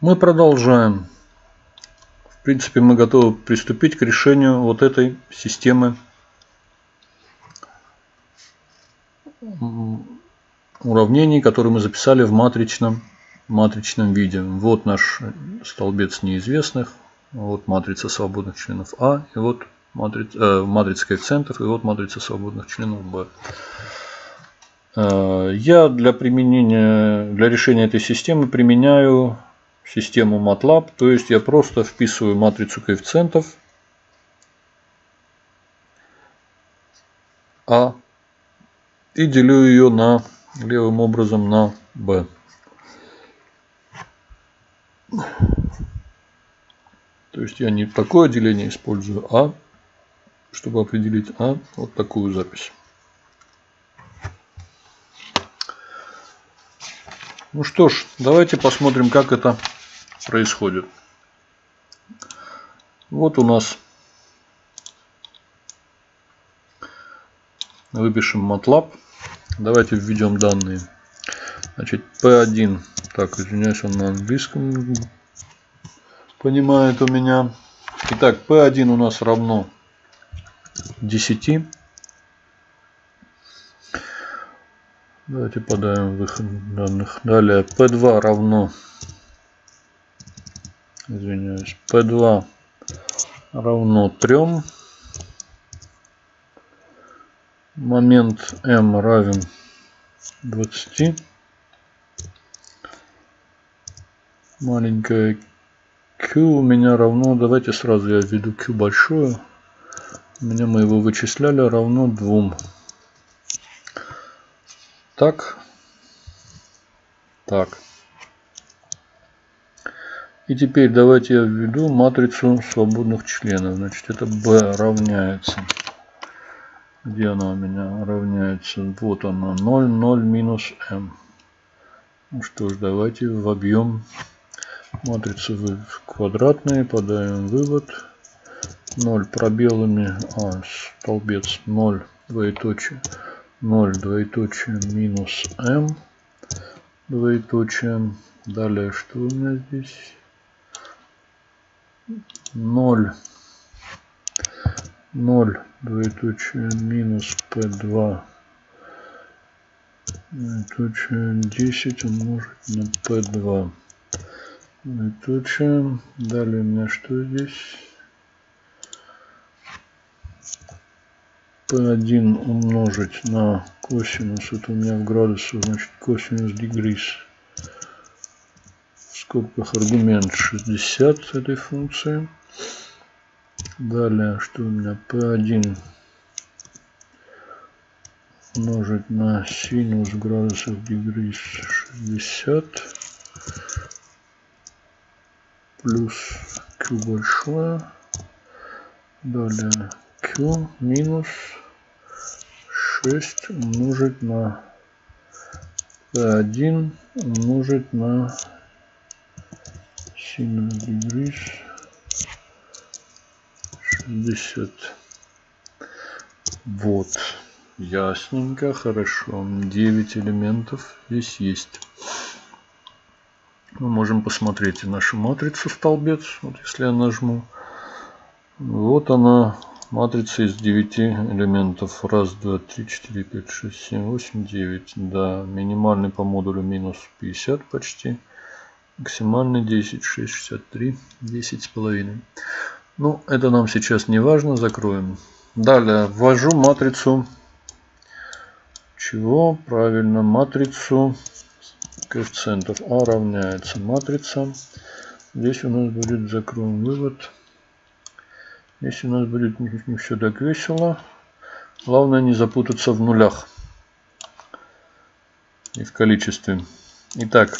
Мы продолжаем. В принципе, мы готовы приступить к решению вот этой системы уравнений, которые мы записали в матричном, матричном виде. Вот наш столбец неизвестных, вот матрица свободных членов А, и вот матрица, э, матрица коэффициентов, и вот матрица свободных членов Б. Э, я для применения, для решения этой системы применяю систему MATLAB, то есть я просто вписываю матрицу коэффициентов А и делю ее на левым образом на b. То есть я не такое деление использую, а чтобы определить а вот такую запись. Ну что ж, давайте посмотрим, как это происходит. Вот у нас выпишем MATLAB. Давайте введем данные. Значит, P1. Так, извиняюсь, он на английском понимает у меня. Итак, P1 у нас равно 10. Давайте подаем выход данных. Далее P2 равно, извиняюсь, P2 равно 3. Момент m равен 20. Маленькое q у меня равно, давайте сразу я введу q большое. У меня мы его вычисляли равно 2. Так. Так. И теперь давайте я введу матрицу свободных членов. Значит, это b равняется. Где она у меня равняется? Вот она. 0, 0 минус m. Ну что ж, давайте вобьем матрицу в квадратные. Подаем вывод. 0 пробелами. А, столбец 0, двоеточие. 0 двоеточие минус m двоеточие. Далее что у меня здесь? 0 0 двоеточие минус p2 двоеточие 10 умножить на p2 двоеточие. Далее у меня что здесь? P1 умножить на косинус, это у меня в градусах, значит косинус в скобках аргумент 60 этой функции. Далее, что у меня P1 умножить на синус в градусах degrees 60 плюс Q большое. Далее Q минус 6 умножить на P1 умножить на синус degrees 60. Вот. Ясненько, хорошо. 9 элементов здесь есть. Мы можем посмотреть нашу матрицу столбец. Вот если я нажму. Вот она Матрица из 9 элементов. Раз, два, три, четыре, пять, шесть, семь, восемь, девять. Да, минимальный по модулю минус 50 почти. Максимальный 10, 6, 63, 10 с половиной. Ну, это нам сейчас не важно, закроем. Далее, ввожу матрицу. Чего? Правильно, матрицу коэффициентов. А равняется матрица. Здесь у нас будет, закроем вывод. Если у нас будет не все так весело, главное не запутаться в нулях и в количестве. Итак,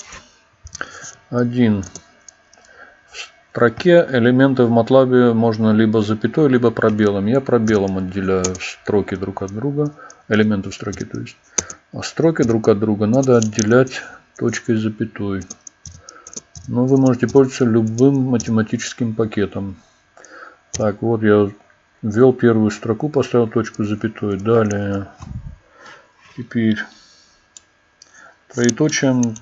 один в строке элементы в MATLAB можно либо запятой, либо пробелом. Я пробелом отделяю строки друг от друга, элементы в строке, то есть. А строки друг от друга надо отделять точкой запятой. Но вы можете пользоваться любым математическим пакетом. Так, вот я ввел первую строку, поставил точку запятой. Далее, теперь троеточием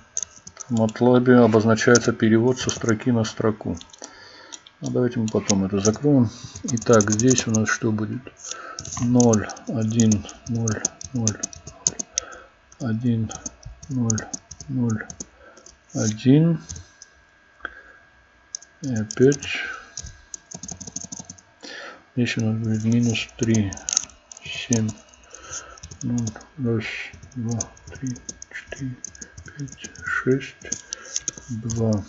в MATLAB обозначается перевод со строки на строку. Ну, давайте мы потом это закроем. Итак, здесь у нас что будет? 0, 1, 0, 0, 1, 0, 0, 1. И опять здесь у нас будет минус 3, 7, 0, раз, два, три, четыре, пять, шесть, два.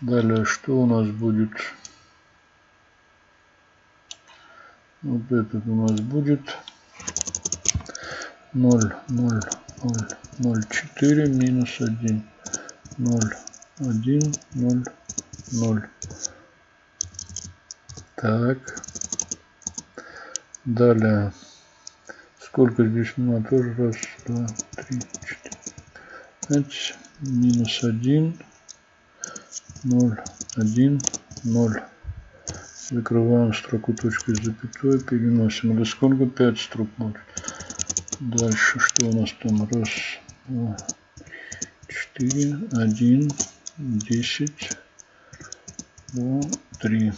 Далее, что у нас будет? Вот этот у нас будет 0, 0, 0, 0, 4 минус 1, 0, 1, 0, 0. Так. Далее. Сколько здесь на тоже раз, два, пять, минус один, ноль, один, ноль. Закрываем строку точкой запятой, переносим. Или сколько? Пять строк будет. Дальше что у нас там? Раз, два, четыре, один, десять, два, три.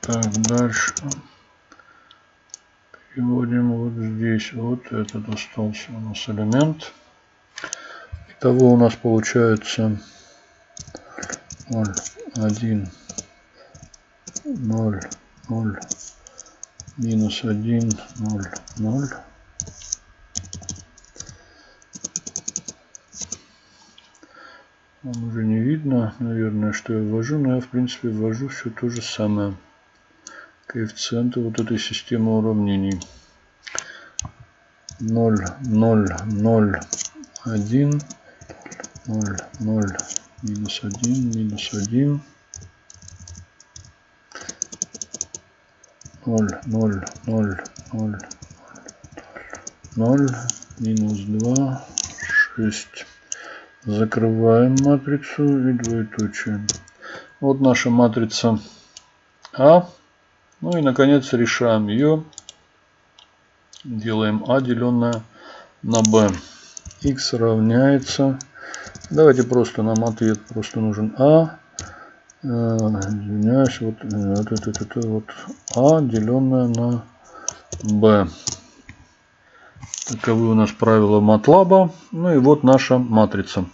Так, дальше. Переводим вот здесь. Вот этот остался у нас элемент. Итого у нас получается 0, 1, 0, 0, минус 1, 0, 0. Вам уже не видно, наверное, что я ввожу, но я в принципе ввожу все то же самое коэффициенты вот этой системы уравнений. 0, 0, 0, 1, 0, 0, минус 1, минус 1, 0, 0, 0, 0, 0, минус 2, 6. Закрываем матрицу и двоеточие. Вот наша матрица А. Ну и наконец решаем ее. Делаем А деленное на Б. Х равняется. Давайте просто нам ответ просто нужен А. Э, извиняюсь, вот, э, вот это, это вот А деленное на Б. Таковы у нас правила MATLAB. Ну и вот наша матрица.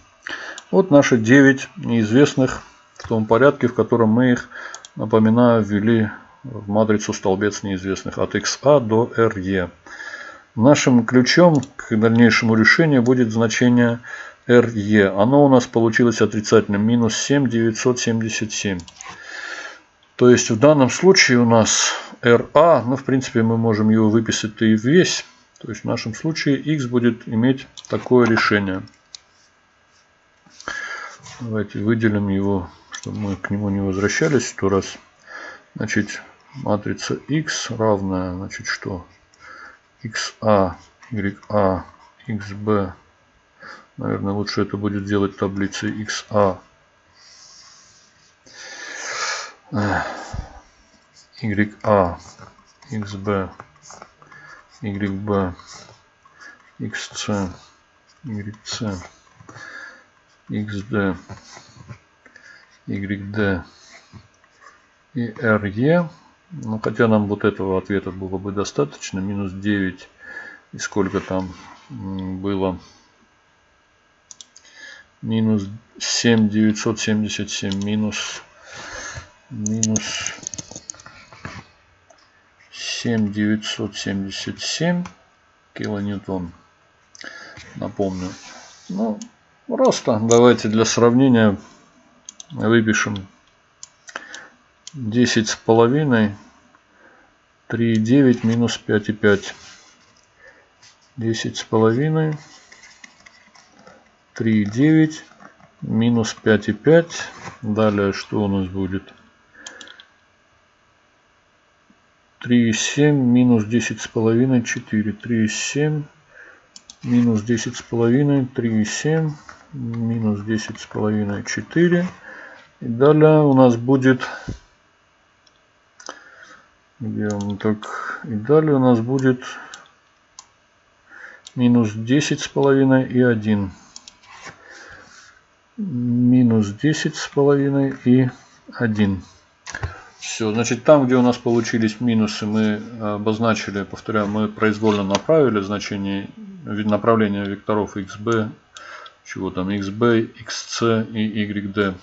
Вот наши 9 неизвестных в том порядке, в котором мы их, напоминаю, ввели в матрицу столбец неизвестных от XA до RE. Нашим ключом к дальнейшему решению будет значение RE. Оно у нас получилось отрицательным, минус 7,977. То есть в данном случае у нас RA, ну в принципе мы можем его выписать и весь. То есть в нашем случае x будет иметь такое решение. Давайте выделим его, чтобы мы к нему не возвращались сто раз. Значит, матрица x равная, значит, что? xa, ya, xb. Наверное, лучше это будет делать таблицей xa. ya, xb, yb, xc, yc, xd, yd и re ну, хотя нам вот этого ответа было бы достаточно. Минус 9. И сколько там было? Минус 7 977. Минус, минус 7 977 килоньютон. Напомню. Ну, просто давайте для сравнения выпишем 10 с половиной 3,9 минус 5,5. 10 с половиной 3,9 минус 5,5. Далее что у нас будет? 3,7 минус 10 с половиной 4. 3,7 минус 10 с половиной 3,7 минус 10 с половиной 4. И далее у нас будет Делаем так. И далее у нас будет минус 10 с половиной и 1. Минус 10 с половиной и 1. Все, значит, там, где у нас получились минусы, мы обозначили, повторяю, мы произвольно направили значение направления векторов xb, чего там, xb, xc и yd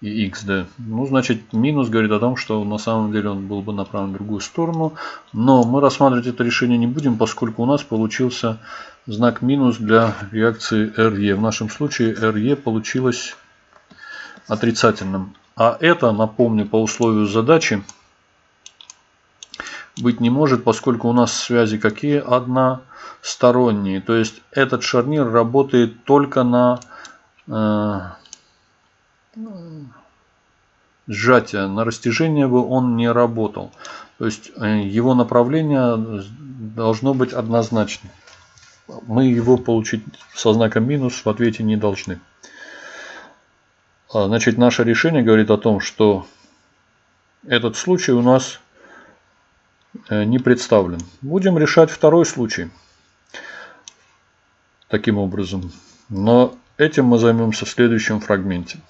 и xd. Ну, значит, минус говорит о том, что на самом деле он был бы направлен в другую сторону. Но мы рассматривать это решение не будем, поскольку у нас получился знак минус для реакции RE. В нашем случае RE получилось отрицательным. А это, напомню, по условию задачи быть не может, поскольку у нас связи какие? Односторонние. То есть этот шарнир работает только на э, сжатие. На растяжение бы он не работал. То есть э, его направление должно быть однозначным. Мы его получить со знаком минус в ответе не должны. А, значит, наше решение говорит о том, что этот случай у нас э, не представлен. Будем решать второй случай. Таким образом. Но этим мы займемся в следующем фрагменте.